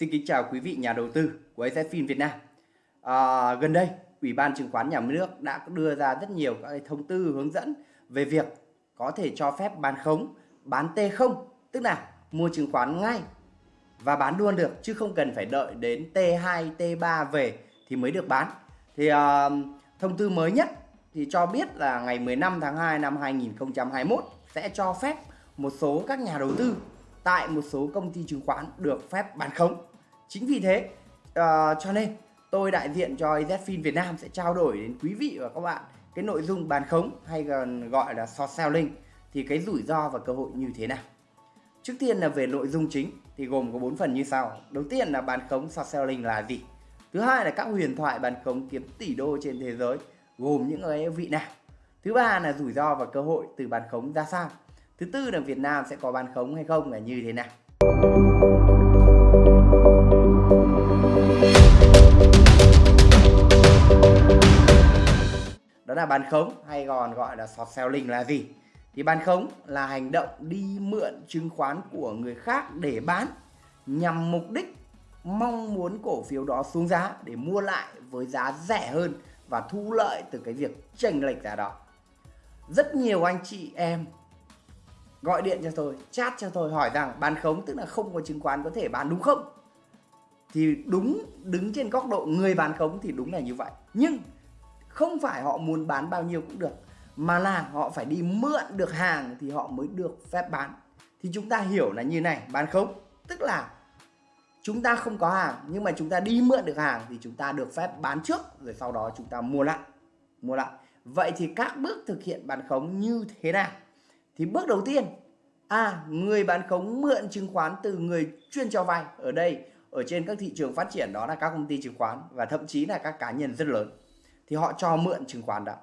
Xin kính chào quý vị nhà đầu tư của AZFIN Việt Nam. À, gần đây, Ủy ban chứng khoán nhà nước đã đưa ra rất nhiều các thông tư hướng dẫn về việc có thể cho phép bán khống, bán T0, tức là mua chứng khoán ngay và bán luôn được chứ không cần phải đợi đến T2, T3 về thì mới được bán. Thì à, thông tư mới nhất thì cho biết là ngày 15 tháng 2 năm 2021 sẽ cho phép một số các nhà đầu tư tại một số công ty chứng khoán được phép bán khống. Chính vì thế uh, cho nên tôi đại diện cho ZFIN Việt Nam sẽ trao đổi đến quý vị và các bạn cái nội dung bán khống hay còn gọi là short selling thì cái rủi ro và cơ hội như thế nào. Trước tiên là về nội dung chính thì gồm có 4 phần như sau. Đầu tiên là bán khống short selling là gì? Thứ hai là các huyền thoại bán khống kiếm tỷ đô trên thế giới gồm những cái vị nào? Thứ ba là rủi ro và cơ hội từ bán khống ra sao? Thứ tư là Việt Nam sẽ có bán khống hay không là như thế nào? Đó là bán khống hay còn gọi là short selling là gì? Thì bán khống là hành động đi mượn chứng khoán của người khác để bán nhằm mục đích mong muốn cổ phiếu đó xuống giá để mua lại với giá rẻ hơn và thu lợi từ cái việc chênh lệch giá đó. Rất nhiều anh chị em gọi điện cho tôi, chat cho tôi hỏi rằng bán khống tức là không có chứng khoán có thể bán đúng không? Thì đúng đứng trên góc độ người bán khống thì đúng là như vậy. Nhưng không phải họ muốn bán bao nhiêu cũng được mà là họ phải đi mượn được hàng thì họ mới được phép bán. Thì chúng ta hiểu là như này, bán khống tức là chúng ta không có hàng nhưng mà chúng ta đi mượn được hàng thì chúng ta được phép bán trước rồi sau đó chúng ta mua lại. Mua lại. Vậy thì các bước thực hiện bán khống như thế nào? thì bước đầu tiên à người bán khống mượn chứng khoán từ người chuyên cho vay ở đây ở trên các thị trường phát triển đó là các công ty chứng khoán và thậm chí là các cá nhân rất lớn thì họ cho mượn chứng khoán đó.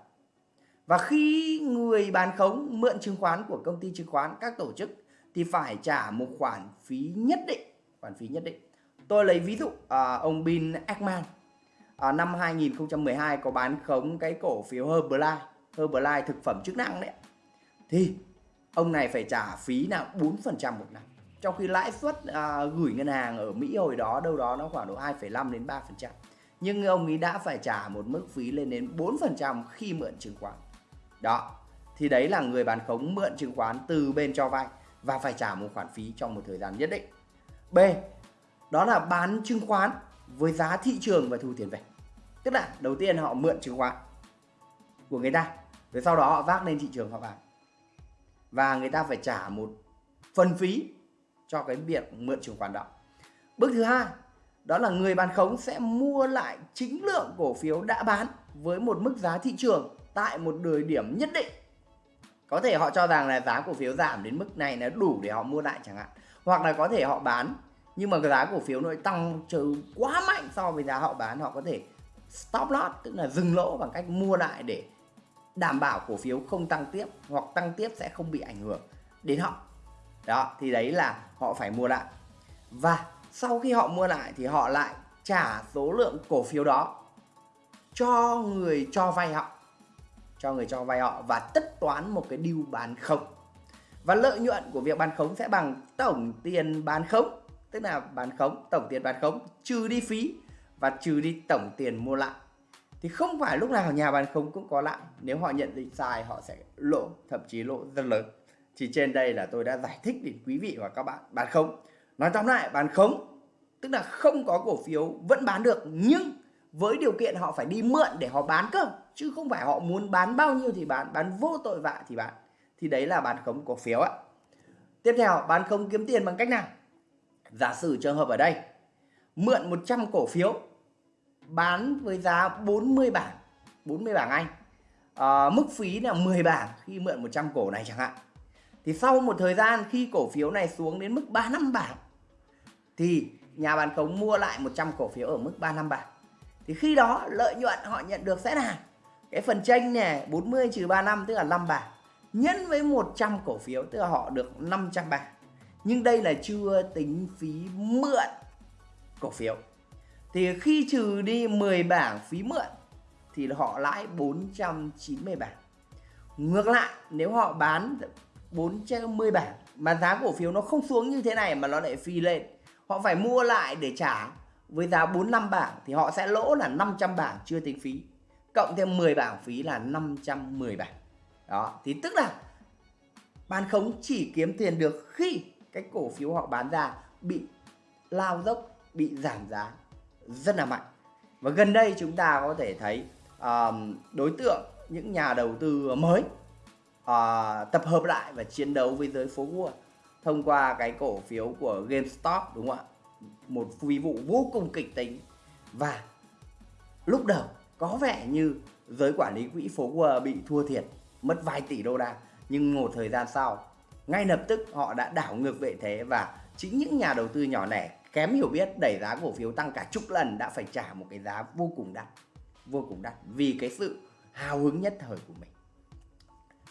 Và khi người bán khống mượn chứng khoán của công ty chứng khoán các tổ chức thì phải trả một khoản phí nhất định khoản phí nhất định. Tôi lấy ví dụ à, ông Bin Ackman à, năm 2012 có bán khống cái cổ phiếu Herbalife Herbalife thực phẩm chức năng đấy thì ông này phải trả phí là 4% một năm. Trong khi lãi suất à, gửi ngân hàng ở Mỹ hồi đó đâu đó nó khoảng độ 2,5 đến 3% nhưng ông ấy đã phải trả một mức phí lên đến 4% khi mượn chứng khoán. Đó, thì đấy là người bán khống mượn chứng khoán từ bên cho vay và phải trả một khoản phí trong một thời gian nhất định. B, đó là bán chứng khoán với giá thị trường và thu tiền về. Tức là đầu tiên họ mượn chứng khoán của người ta, rồi sau đó họ vác lên thị trường họ bán. Và người ta phải trả một phần phí cho cái việc mượn chứng khoán đó. Bước thứ hai đó là người bán khống sẽ mua lại chính lượng cổ phiếu đã bán với một mức giá thị trường tại một thời điểm nhất định. Có thể họ cho rằng là giá cổ phiếu giảm đến mức này là đủ để họ mua lại chẳng hạn. Hoặc là có thể họ bán, nhưng mà cái giá cổ phiếu nó tăng trừ quá mạnh so với giá họ bán, họ có thể stop loss, tức là dừng lỗ bằng cách mua lại để đảm bảo cổ phiếu không tăng tiếp hoặc tăng tiếp sẽ không bị ảnh hưởng đến họ đó, thì đấy là họ phải mua lại và sau khi họ mua lại thì họ lại trả số lượng cổ phiếu đó cho người cho vay họ, cho người cho vay họ và tất toán một cái deal bán khống. Và lợi nhuận của việc bán khống sẽ bằng tổng tiền bán khống, tức là bán khống, tổng tiền bán khống, trừ đi phí và trừ đi tổng tiền mua lại. Thì không phải lúc nào nhà bán khống cũng có lãi nếu họ nhận định sai, họ sẽ lỗ thậm chí lỗ rất lớn. Thì trên đây là tôi đã giải thích đến quý vị và các bạn bán khống nói tóm lại bán khống tức là không có cổ phiếu vẫn bán được nhưng với điều kiện họ phải đi mượn để họ bán cơ chứ không phải họ muốn bán bao nhiêu thì bán bán vô tội vạ thì bán. Thì đấy là bán khống cổ phiếu ạ. Tiếp theo bán khống kiếm tiền bằng cách nào? Giả sử trường hợp ở đây mượn 100 cổ phiếu bán với giá 40 bảng 40 bảng Anh. À, mức phí là 10 bảng khi mượn 100 cổ này chẳng hạn. Thì sau một thời gian khi cổ phiếu này xuống đến mức 35 bảng thì nhà bán khống mua lại 100 cổ phiếu ở mức 35 bạc. Thì khi đó lợi nhuận họ nhận được sẽ là cái phần tranh này 40 trừ 35 tức là 5 bạc, nhân với 100 cổ phiếu, tức là họ được 500 bạc. Nhưng đây là chưa tính phí mượn cổ phiếu. Thì khi trừ đi 10 bảng phí mượn, thì họ lãi 490 bảng. Ngược lại, nếu họ bán 410 bảng mà giá cổ phiếu nó không xuống như thế này mà nó lại phi lên họ phải mua lại để trả. Với giá 45 bảng thì họ sẽ lỗ là 500 bảng chưa tính phí. Cộng thêm 10 bảng phí là 510 bảng. Đó thì tức là bán khống chỉ kiếm tiền được khi cái cổ phiếu họ bán ra bị lao dốc bị giảm giá rất là mạnh. Và gần đây chúng ta có thể thấy uh, đối tượng những nhà đầu tư mới uh, tập hợp lại và chiến đấu với giới phố Wall thông qua cái cổ phiếu của GameStop, đúng không ạ? Một phi vụ vô cùng kịch tính. Và lúc đầu có vẻ như giới quản lý quỹ phố Wall bị thua thiệt, mất vài tỷ đô la. Nhưng một thời gian sau, ngay lập tức họ đã đảo ngược vệ thế và chính những nhà đầu tư nhỏ lẻ kém hiểu biết đẩy giá cổ phiếu tăng cả chục lần đã phải trả một cái giá vô cùng đắt, vô cùng đắt vì cái sự hào hứng nhất thời của mình.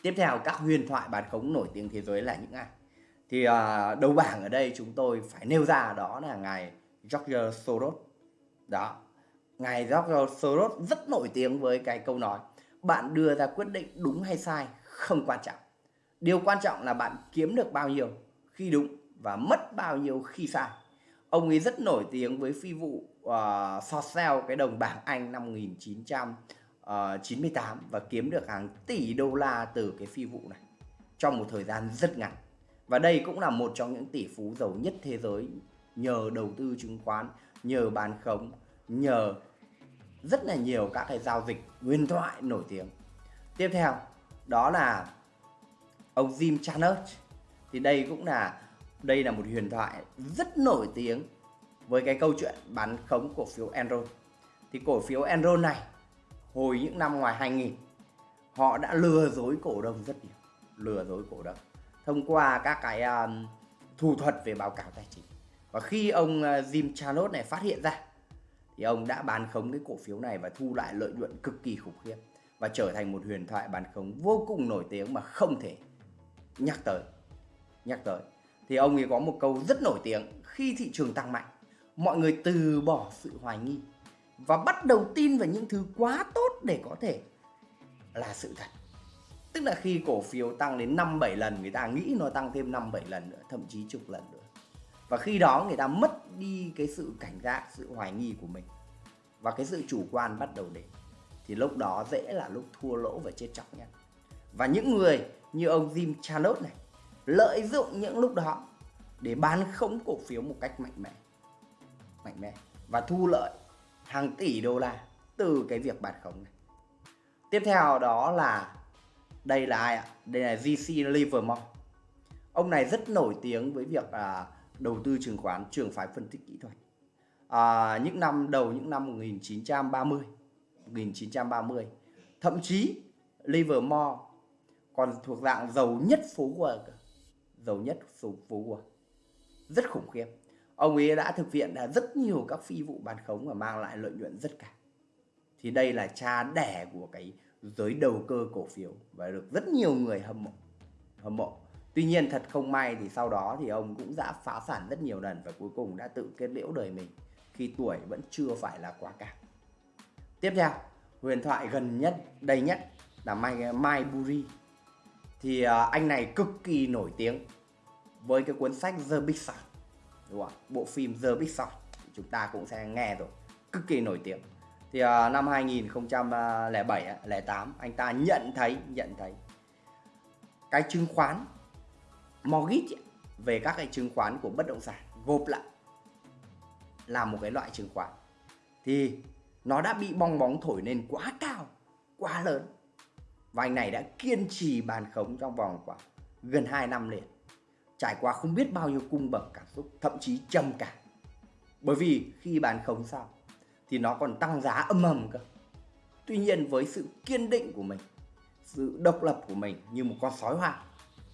Tiếp theo, các huyền thoại bán khống nổi tiếng thế giới là những ai? Thì à, đầu bảng ở đây chúng tôi phải nêu ra đó là ngài George Soros. Đó ngài George Soros rất nổi tiếng với cái câu nói bạn đưa ra quyết định đúng hay sai không quan trọng. Điều quan trọng là bạn kiếm được bao nhiêu khi đúng và mất bao nhiêu khi sai. Ông ấy rất nổi tiếng với phi vụ à, uh, short sell cái đồng bảng Anh năm 1998 và kiếm được hàng tỷ đô la từ cái phi vụ này trong một thời gian rất ngắn và đây cũng là một trong những tỷ phú giàu nhất thế giới nhờ đầu tư chứng khoán, nhờ bán khống, nhờ rất là nhiều các cái giao dịch huyền thoại nổi tiếng. Tiếp theo, đó là ông Jim Chanos thì đây cũng là, đây là một huyền thoại rất nổi tiếng với cái câu chuyện bán khống cổ phiếu Enron. Thì cổ phiếu Enron này, hồi những năm ngoài 2000 họ đã lừa dối cổ đông rất nhiều, lừa dối cổ đông thông qua các cái um, thủ thuật về báo cáo tài chính. Và khi ông uh, Jim Chanos này phát hiện ra thì ông đã bán khống cái cổ phiếu này và thu lại lợi nhuận cực kỳ khủng khiếp và trở thành một huyền thoại bán khống vô cùng nổi tiếng mà không thể nhắc tới nhắc tới. Thì ông ấy có một câu rất nổi tiếng khi thị trường tăng mạnh mọi người từ bỏ sự hoài nghi và bắt đầu tin vào những thứ quá tốt để có thể là sự thật tức là khi cổ phiếu tăng đến 5 7 lần người ta nghĩ nó tăng thêm 5 7 lần nữa, thậm chí chục lần nữa. Và khi đó người ta mất đi cái sự cảnh giác, sự hoài nghi của mình. Và cái sự chủ quan bắt đầu đến. Thì lúc đó dễ là lúc thua lỗ và chết chóc nhất. Và những người như ông Jim Chanos này lợi dụng những lúc đó để bán khống cổ phiếu một cách mạnh mẽ mạnh mẽ và thu lợi hàng tỷ đô la từ cái việc bán khống này tiếp theo đó là đây là ai ạ? Đây là GC Livermore. Ông này rất nổi tiếng với việc à, đầu tư chứng khoán trường phái phân tích kỹ thuật. À, những năm đầu những năm 1930 1930 thậm chí Livermore còn thuộc dạng giàu nhất phố Wall giàu nhất phố Wall rất khủng khiếp. Ông ấy đã thực hiện rất nhiều các phi vụ bán khống và mang lại lợi nhuận rất cao. Thì đây là cha đẻ của cái giới đầu cơ cổ phiếu và được rất nhiều người hâm mộ hâm mộ. Tuy nhiên thật không may thì sau đó thì ông cũng đã phá sản rất nhiều lần và cuối cùng đã tự kết liễu đời mình khi tuổi vẫn chưa phải là quá cao. Tiếp theo huyền thoại gần nhất đây nhất là Mai, Mai Buri. Thì à, anh này cực kỳ nổi tiếng với cái cuốn sách The Big Short đúng không? bộ phim The Big Short chúng ta cũng sẽ nghe rồi. Cực kỳ nổi tiếng thì uh, năm 2007 08 anh ta nhận thấy nhận thấy cái chứng khoán mortgage về các cái chứng khoán của bất động sản gộp lại là một cái loại chứng khoán. Thì nó đã bị bong bóng thổi lên quá cao quá lớn và anh này đã kiên trì bàn khống trong vòng khoảng gần 2 năm liền trải qua không biết bao nhiêu cung bậc cảm xúc thậm chí trầm cảm. Bởi vì khi bàn khống xong thì nó còn tăng giá âm ầm cơ. Tuy nhiên với sự kiên định của mình, sự độc lập của mình như một con sói hoang,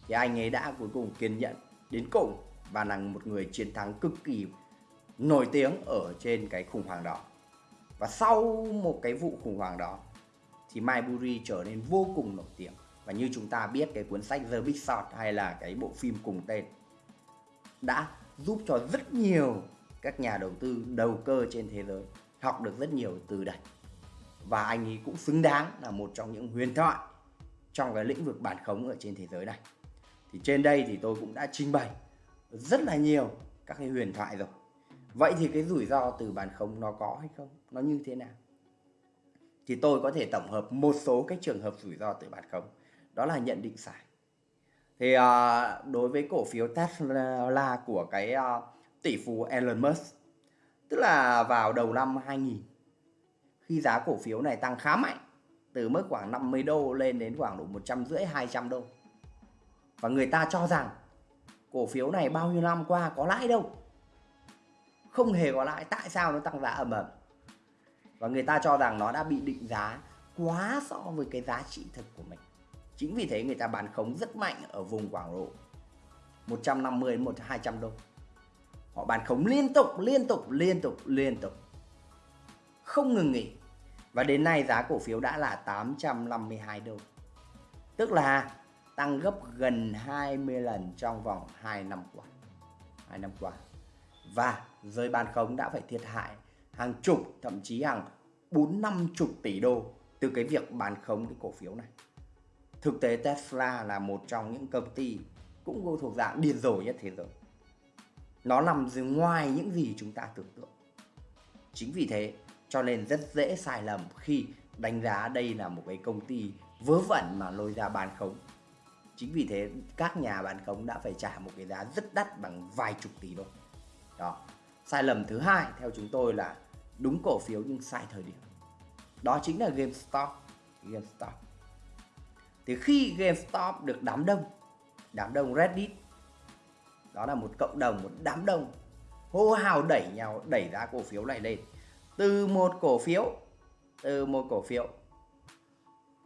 thì anh ấy đã cuối cùng kiên nhẫn đến cùng và là một người chiến thắng cực kỳ nổi tiếng ở trên cái khủng hoảng đó. Và sau một cái vụ khủng hoảng đó, thì Maiburi trở nên vô cùng nổi tiếng. Và như chúng ta biết, cái cuốn sách The Big Short hay là cái bộ phim cùng tên đã giúp cho rất nhiều các nhà đầu tư đầu cơ trên thế giới học được rất nhiều từ đây và anh ấy cũng xứng đáng là một trong những huyền thoại trong cái lĩnh vực bản khống ở trên thế giới này. Thì trên đây thì tôi cũng đã trình bày rất là nhiều các cái huyền thoại rồi. Vậy thì cái rủi ro từ bản khống nó có hay không? Nó như thế nào? Thì tôi có thể tổng hợp một số cái trường hợp rủi ro từ bản khống. Đó là nhận định sai. Thì uh, đối với cổ phiếu Tesla của cái uh, tỷ phú Elon Musk tức là vào đầu năm 2000 khi giá cổ phiếu này tăng khá mạnh, từ mức khoảng 50 đô lên đến khoảng độ 150 200 đô. Và người ta cho rằng cổ phiếu này bao nhiêu năm qua có lãi đâu. Không hề có lãi, tại sao nó tăng giá ầm ầm? Và người ta cho rằng nó đã bị định giá quá so với cái giá trị thực của mình. Chính vì thế người ta bán khống rất mạnh ở vùng khoảng độ 150 đến 200 đô họ bán khống liên tục liên tục liên tục liên tục. Không ngừng nghỉ. Và đến nay giá cổ phiếu đã là 852 đô. Tức là tăng gấp gần 20 lần trong vòng 2 năm qua. 2 năm qua. Và giới bán khống đã phải thiệt hại hàng chục, thậm chí hàng bốn năm chục tỷ đô từ cái việc bán khống cái cổ phiếu này. Thực tế Tesla là một trong những công ty cũng thuộc dạng điên rồ nhất thế giới nó nằm dưới ngoài những gì chúng ta tưởng tượng. Chính vì thế, cho nên rất dễ sai lầm khi đánh giá đây là một cái công ty vớ vẩn mà lôi ra bán khống. Chính vì thế, các nhà bán khống đã phải trả một cái giá rất đắt bằng vài chục tỷ đô đó. Sai lầm thứ hai theo chúng tôi là đúng cổ phiếu nhưng sai thời điểm. Đó chính là GameStop. GameStop. Thì khi GameStop được đám đông đám đông Reddit đó là một cộng đồng, một đám đông hô hào đẩy nhau, đẩy giá cổ phiếu này lên. Từ một cổ phiếu, từ một cổ phiếu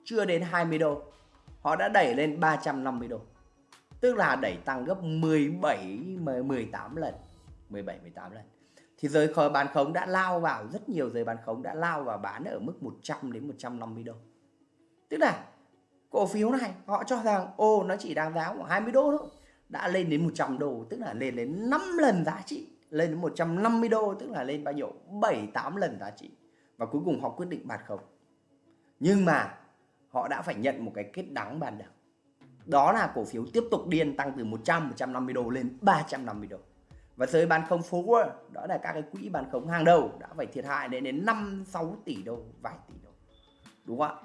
chưa đến 20 đô, họ đã đẩy lên 350 đô. Tức là đẩy tăng gấp 17 18 lần 17 18 lần. Thì giới khởi bán khống đã lao vào, rất nhiều giới bán khống đã lao vào bán ở mức 100 đến 150 đô. Tức là cổ phiếu này họ cho rằng, ô, nó chỉ đang giá khoảng 20 đô thôi đã lên đến 100 đô, tức là lên đến 5 lần giá trị, lên đến 150 đô, tức là lên bao nhiêu? 7 8 lần giá trị. Và cuối cùng họ quyết định bạt khống. Nhưng mà họ đã phải nhận một cái kết đắng ban đầu. Đó là cổ phiếu tiếp tục điên tăng từ 100 150 đô lên 350 đô. Và giới bán khống forward đó là các cái quỹ bán khống hàng đầu, đã phải thiệt hại đến đến 5 6 tỷ đô, vài tỷ đô. Đúng không ạ?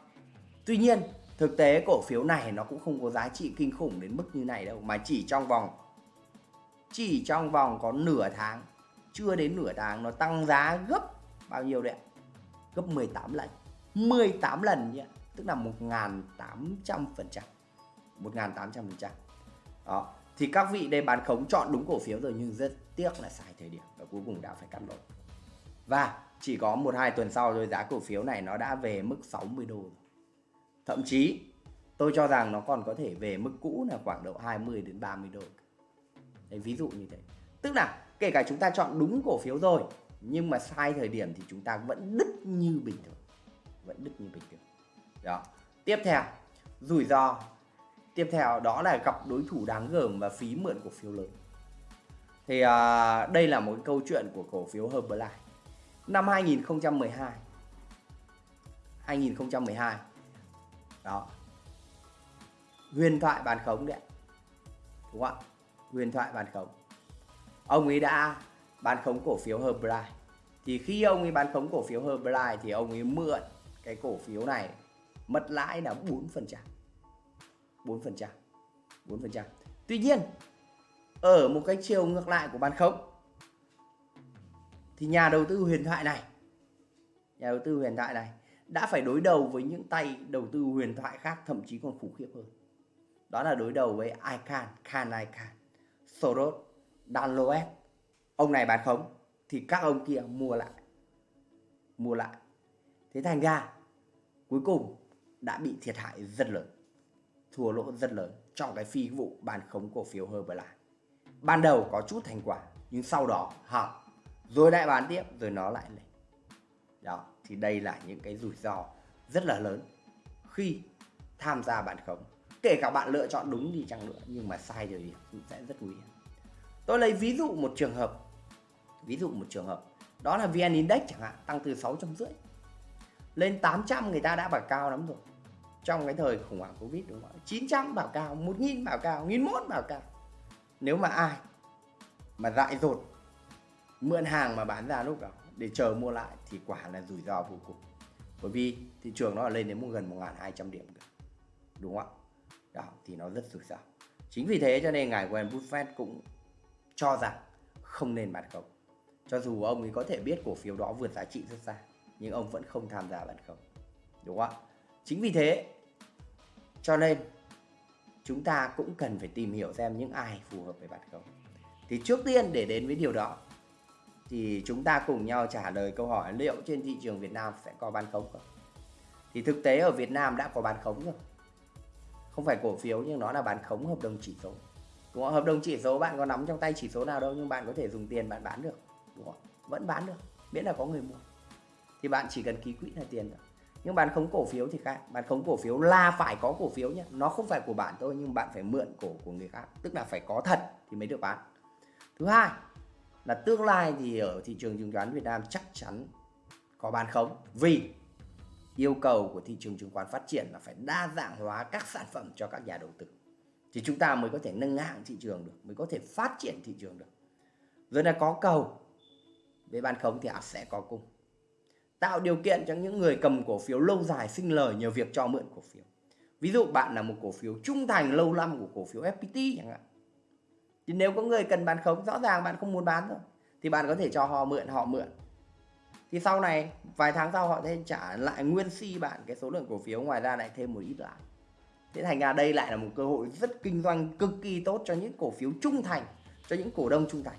Tuy nhiên thực tế cổ phiếu này nó cũng không có giá trị kinh khủng đến mức như này đâu, mà chỉ trong vòng, chỉ trong vòng có nửa tháng, chưa đến nửa tháng nó tăng giá gấp bao nhiêu đấy gấp 18 lần 18 lần nhé tức là 1.800% 1.800% đó, thì các vị đây bán khống chọn đúng cổ phiếu rồi nhưng rất tiếc là sai thời điểm và cuối cùng đã phải cắt lỗ. Và chỉ có một hai tuần sau rồi giá cổ phiếu này nó đã về mức 60 đô rồi thậm chí tôi cho rằng nó còn có thể về mức cũ là khoảng độ 20 đến 30 đô Đấy, ví dụ như thế. Tức là kể cả chúng ta chọn đúng cổ phiếu rồi nhưng mà sai thời điểm thì chúng ta vẫn đứt như bình thường. Vẫn đứt như bình thường. Đó. Tiếp theo rủi ro. Tiếp theo đó là gặp đối thủ đáng gờm và phí mượn cổ phiếu lớn. Thì à, đây là một câu chuyện của cổ phiếu Herbalife. Năm 2012 2012 đó huyền thoại bàn khống đấy đúng không ạ huyền thoại bàn khống ông ấy đã bán khống cổ phiếu Herbalife thì khi ông ấy bán khống cổ phiếu Herbalife thì ông ấy mượn cái cổ phiếu này mất lãi là 4%. 4%. 4%. Tuy nhiên, ở một cái chiều ngược lại của bán khống thì nhà đầu tư huyền thoại này nhà đầu tư huyền thoại này đã phải đối đầu với những tay đầu tư huyền thoại khác thậm chí còn khủng khiếp hơn. Đó là đối đầu với Icahn, Khan Icahn, Soros, Dan Loeb. Ông này bán khống thì các ông kia mua lại. Mua lại. Thế thành ra cuối cùng đã bị thiệt hại rất lớn thua lỗ rất lớn trong cái phi vụ bán khống cổ phiếu Herbalife ban đầu có chút thành quả nhưng sau đó hỏng rồi lại bán tiếp rồi nó lại lên đó, thì đây là những cái rủi ro rất là lớn khi tham gia bán khống. Kể cả bạn lựa chọn đúng đi chăng nữa, nhưng mà sai thì cũng sẽ rất nguy hiểm. Tôi lấy ví dụ một trường hợp. Ví dụ một trường hợp. Đó là vn index chẳng hạn, tăng từ 650 lên 800 người ta đã bảo cao lắm rồi. Trong cái thời khủng hoảng covid đúng không 900 bảo cao 1000 bảo cao 1001 bảo cao. Nếu mà ai mà dại dột, mượn hàng mà bán ra lúc đó để chờ mua lại thì quả là rủi ro vô cùng. Bởi vì thị trường nó lên đến gần 1.200 điểm đúng không ạ? Đó, thì nó rất rủi ro. Chính vì thế cho nên ngài Warren Buffett cũng cho rằng không nên bán khống. Cho dù ông ấy có thể biết cổ phiếu đó vượt giá trị rất xa, nhưng ông vẫn không tham gia bán khống. Đúng không ạ? Chính vì thế, cho nên chúng ta cũng cần phải tìm hiểu xem những ai phù hợp với bán khống. Thì trước tiên để đến với điều đó thì chúng ta cùng nhau trả lời câu hỏi liệu trên thị trường Việt Nam sẽ có bán khống không? Thì thực tế ở Việt Nam đã có bán khống rồi. Không phải cổ phiếu nhưng nó là bán khống hợp đồng chỉ số. Đúng không? hợp đồng chỉ số bạn có nắm trong tay chỉ số nào đâu nhưng bạn có thể dùng tiền bạn bán được. Đúng không? vẫn bán được, miễn là có người mua. Thì bạn chỉ cần ký quỹ là tiền thôi nhưng bán khống cổ phiếu thì khác. Bán khống cổ phiếu là phải có cổ phiếu nhé nó không phải của bạn thôi nhưng bạn phải mượn cổ của người khác. Tức là phải có thật thì mới được bán. Thứ hai là tương lai thì ở thị trường chứng khoán Việt Nam chắc chắn có bán khống vì yêu cầu của thị trường chứng khoán phát triển là phải đa dạng hóa các sản phẩm cho các nhà đầu tư. Thì chúng ta mới có thể nâng hạng thị trường được, mới có thể phát triển thị trường được. Rồi là có cầu, với bán khống thì sẽ có cung. Tạo điều kiện cho những người cầm cổ phiếu lâu dài sinh lời nhờ việc cho mượn cổ phiếu. Ví dụ bạn là một cổ phiếu trung thành, lâu năm của cổ phiếu FPT chẳng hạn thì nếu có người cần bán khống, rõ ràng bạn không muốn bán rồi, thì bạn có thể cho họ mượn họ mượn. Thì sau này, vài tháng sau họ sẽ trả lại nguyên si bạn cái số lượng cổ phiếu, ngoài ra lại thêm một ít lại. Thế thành ra đây lại là một cơ hội rất kinh doanh, cực kỳ tốt cho những cổ phiếu trung thành, cho những cổ đông trung thành.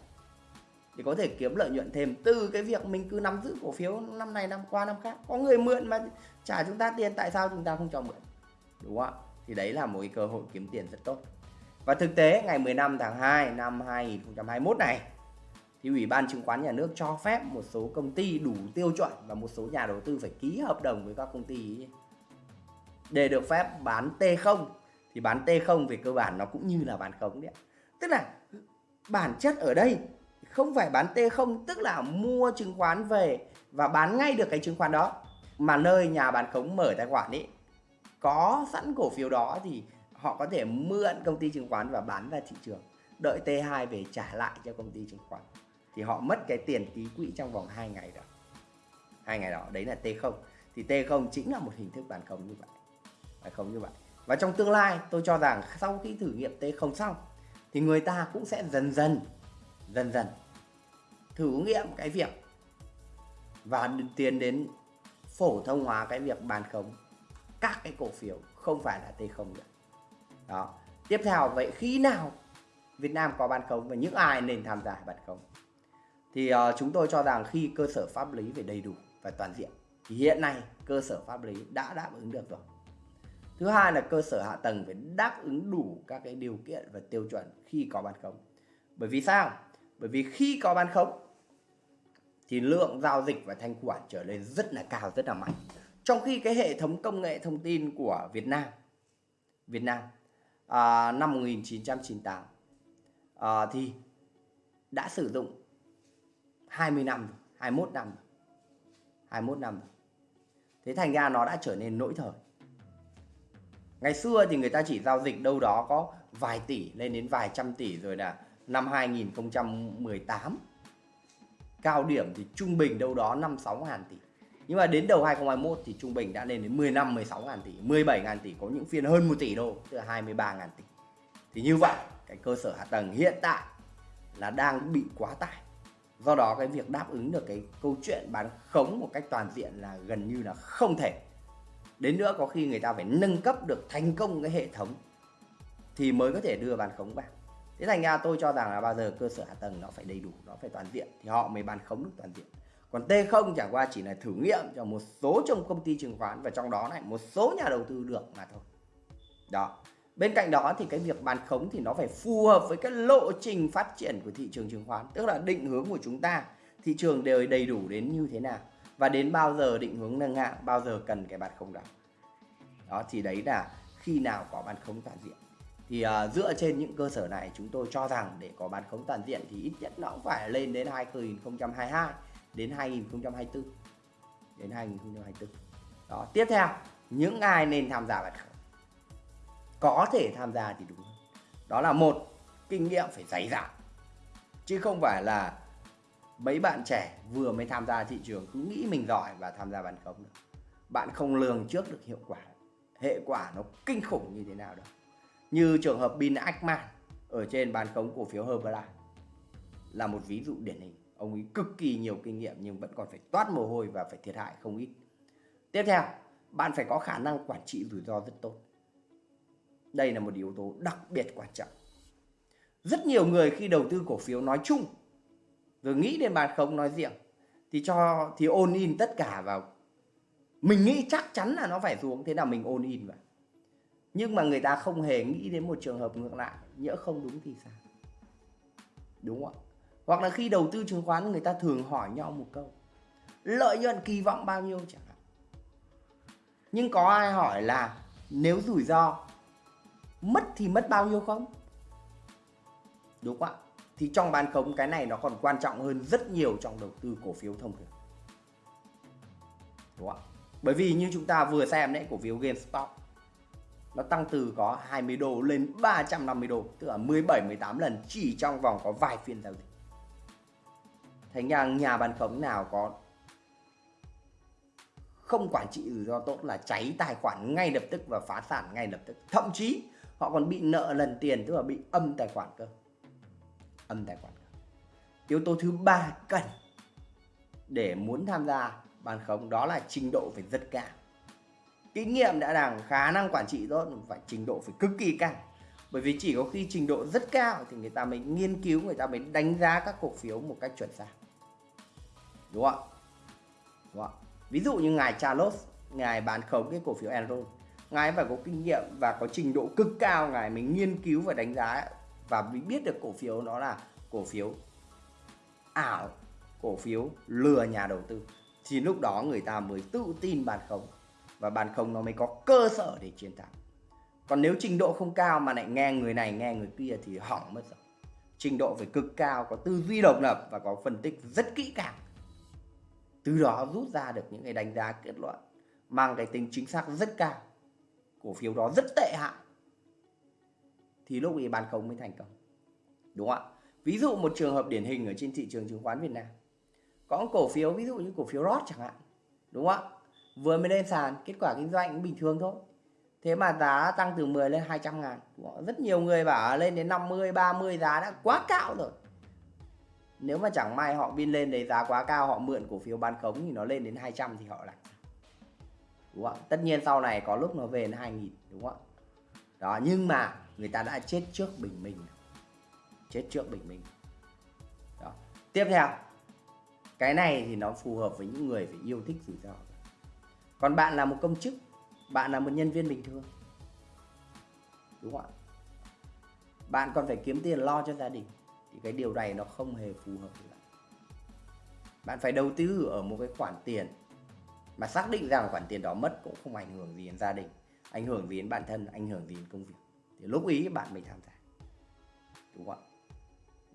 Để có thể kiếm lợi nhuận thêm từ cái việc mình cứ nắm giữ cổ phiếu năm này, năm qua, năm khác. Có người mượn mà trả chúng ta tiền, tại sao chúng ta không cho mượn? Đúng không ạ? Thì đấy là một cái cơ hội kiếm tiền rất tốt và thực tế, ngày 15 tháng 2 năm 2021 này, thì Ủy ban chứng khoán nhà nước cho phép một số công ty đủ tiêu chuẩn và một số nhà đầu tư phải ký hợp đồng với các công ty để được phép bán T0 thì bán T0 về cơ bản nó cũng như là bán khống đấy. Tức là bản chất ở đây không phải bán T0 tức là mua chứng khoán về và bán ngay được cái chứng khoán đó mà nơi nhà bán khống mở tài khoản ấy có sẵn cổ phiếu đó thì họ có thể mượn công ty chứng khoán và bán ra thị trường, đợi T2 về trả lại cho công ty chứng khoán. Thì họ mất cái tiền ký quỹ trong vòng 2 ngày đó. Hai ngày đó, đấy là T0 thì T0 chính là một hình thức bán khống như vậy. Bán khống như vậy. Và trong tương lai, tôi cho rằng sau khi thử nghiệm T0 xong, thì người ta cũng sẽ dần dần dần dần thử nghiệm cái việc và tiến đến phổ thông hóa cái việc bán khống các cái cổ phiếu, không phải là T0 nữa đó. Tiếp theo vậy khi nào Việt Nam có bán khống và những ai nên tham gia bán khống? Thì uh, chúng tôi cho rằng khi cơ sở pháp lý về đầy đủ và toàn diện thì hiện nay cơ sở pháp lý đã đáp ứng được rồi. Thứ hai là cơ sở hạ tầng phải đáp ứng đủ các cái điều kiện và tiêu chuẩn khi có bán khống. Bởi vì sao? Bởi vì khi có bán khống thì lượng giao dịch và thanh khoản trở lên rất là cao rất là mạnh. Trong khi cái hệ thống công nghệ thông tin của Việt Nam Việt Nam à, năm 1998 à, thì đã sử dụng 20 năm 21 năm 21 năm Thế thành ra nó đã trở nên nỗi thời. Ngày xưa thì người ta chỉ giao dịch đâu đó có vài tỷ lên đến vài trăm tỷ rồi là năm 2018 cao điểm thì trung bình đâu đó 5 6 ngàn tỷ. Nhưng mà đến đầu 2021 thì trung bình đã lên đến 15 16 ngàn tỷ, 17 ngàn tỷ có những phiên hơn 1 tỷ đô, tức là 23 ngàn tỷ. Thì như vậy, cái cơ sở hạ tầng hiện tại là đang bị quá tải. Do đó cái việc đáp ứng được cái câu chuyện bán khống một cách toàn diện là gần như là không thể. Đến nữa có khi người ta phải nâng cấp được thành công cái hệ thống thì mới có thể đưa bán khống vào thế thành ra tôi cho rằng là bao giờ cơ sở hạ tầng nó phải đầy đủ nó phải toàn diện thì họ mới bán khống được toàn diện còn T0 chẳng qua chỉ là thử nghiệm cho một số trong công ty chứng khoán và trong đó này một số nhà đầu tư được mà thôi. Đó. Bên cạnh đó thì cái việc bán khống thì nó phải phù hợp với cái lộ trình phát triển của thị trường chứng khoán tức là định hướng của chúng ta. Thị trường đều đầy đủ đến như thế nào và đến bao giờ định hướng nâng hạng bao giờ cần cái bán khống đó. Đó thì đấy là khi nào có bán khống toàn diện. Thì uh, dựa trên những cơ sở này chúng tôi cho rằng để có bán khống toàn diện thì ít nhất nó cũng phải lên đến 2022 đến 2024 đến 2024 đó, tiếp theo, những ai nên tham gia bán khống có thể tham gia thì đúng hơn. Đó là một, kinh nghiệm phải dày dặn. Chứ không phải là mấy bạn trẻ vừa mới tham gia thị trường cứ nghĩ mình giỏi và tham gia bán khống được. Bạn không lường trước được hiệu quả. Hệ quả nó kinh khủng như thế nào đâu. Như trường hợp Bin Ackman ở trên bán khống cổ phiếu Herbalife là một ví dụ điển hình ông ấy cực kỳ nhiều kinh nghiệm nhưng vẫn còn phải toát mồ hôi và phải thiệt hại không ít. Tiếp theo, bạn phải có khả năng quản trị rủi ro rất tốt. Đây là một yếu tố đặc biệt quan trọng. Rất nhiều người khi đầu tư cổ phiếu nói chung, rồi nghĩ đến bàn không nói riêng, thì cho, thì ôn in tất cả vào. Mình nghĩ chắc chắn là nó phải xuống, thế nào mình ôn in vào. Nhưng mà người ta không hề nghĩ đến một trường hợp ngược lại, nhỡ không đúng thì sao? Đúng không ạ? Hoặc là khi đầu tư chứng khoán, người ta thường hỏi nhau một câu, lợi nhuận, kỳ vọng bao nhiêu chẳng hạn? Nhưng có ai hỏi là, nếu rủi ro mất thì mất bao nhiêu không? Đúng không ạ? Thì trong bán khống, cái này nó còn quan trọng hơn rất nhiều trong đầu tư cổ phiếu thông thường. Đúng không ạ? Bởi vì như chúng ta vừa xem đấy, cổ phiếu GameStop nó tăng từ có 20 đô lên 350 đô, tức là 17 18 lần chỉ trong vòng có vài phiên giao dịch thành ra nhà bán khống nào có không quản trị rủi ro tốt là cháy tài khoản ngay lập tức và phá sản ngay lập tức. Thậm chí họ còn bị nợ lần tiền, tức là bị âm tài khoản cơ. Âm tài khoản cơ. yếu tố thứ ba cần để muốn tham gia bán khống đó là trình độ phải rất cao. Kinh nghiệm đã rằng khả năng quản trị tốt phải trình độ phải cực kỳ cao. Bởi vì chỉ có khi trình độ rất cao thì người ta mới nghiên cứu, người ta mới đánh giá các cổ phiếu một cách chuẩn xác đúng không đúng không ví dụ như ngài Charles, ngài bán khống cái cổ phiếu Enron ngài phải có kinh nghiệm và có trình độ cực cao, ngài mình nghiên cứu và đánh giá và biết được cổ phiếu nó là cổ phiếu ảo, cổ phiếu lừa nhà đầu tư. Thì lúc đó người ta mới tự tin bàn khống và bàn khống nó mới có cơ sở để chiến thắng. Còn nếu trình độ không cao mà lại nghe người này, nghe người kia thì hỏng mất rồi. Trình độ phải cực cao, có tư duy độc lập và có phân tích rất kỹ càng từ đó rút ra được những cái đánh giá kết luận, mang cái tính chính xác rất cao, cổ phiếu đó rất tệ hại. Thì lúc ấy bán khống mới thành công, đúng không ạ? Ví dụ một trường hợp điển hình ở trên thị trường chứng khoán Việt Nam, có cổ phiếu, ví dụ như cổ phiếu rót chẳng hạn, đúng không ạ? Vừa mới lên sàn, kết quả kinh doanh cũng bình thường thôi. Thế mà giá tăng từ 10 lên 200 ngàn rất nhiều người bảo lên đến 50 30 giá đã quá cao rồi nếu mà chẳng may họ biên lên đấy giá quá cao, họ mượn cổ phiếu bán khống thì nó lên đến 200 thì họ lại. Đúng không tất nhiên sau này có lúc nó về đến 2000 đúng không đó, nhưng mà người ta đã chết trước bình minh chết trước bình minh. Đó. Tiếp theo, cái này thì nó phù hợp với những người phải yêu thích rủi ro. Còn bạn là một công chức, bạn là một nhân viên bình thường. Đúng không ạ? Bạn còn phải kiếm tiền lo cho gia đình thì cái điều này nó không hề phù hợp với bạn. Bạn phải đầu tư ở một cái khoản tiền mà xác định rằng khoản tiền đó mất cũng không ảnh hưởng gì đến gia đình, ảnh hưởng gì đến bản thân, ảnh hưởng gì đến công việc. Thì lúc ý bạn mới tham gia. Đúng không ạ?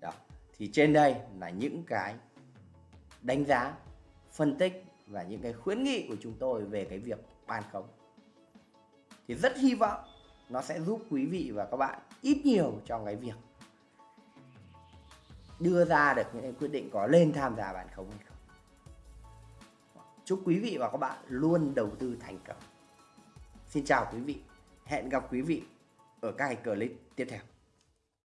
Đó. Thì trên đây là những cái đánh giá, phân tích và những cái khuyến nghị của chúng tôi về cái việc ban khống. Thì rất hy vọng nó sẽ giúp quý vị và các bạn ít nhiều trong cái việc đưa ra được những quyết định có lên tham gia bán khống hay không. Chúc quý vị và các bạn luôn đầu tư thành công. Xin chào quý vị. Hẹn gặp quý vị ở các clip tiếp theo.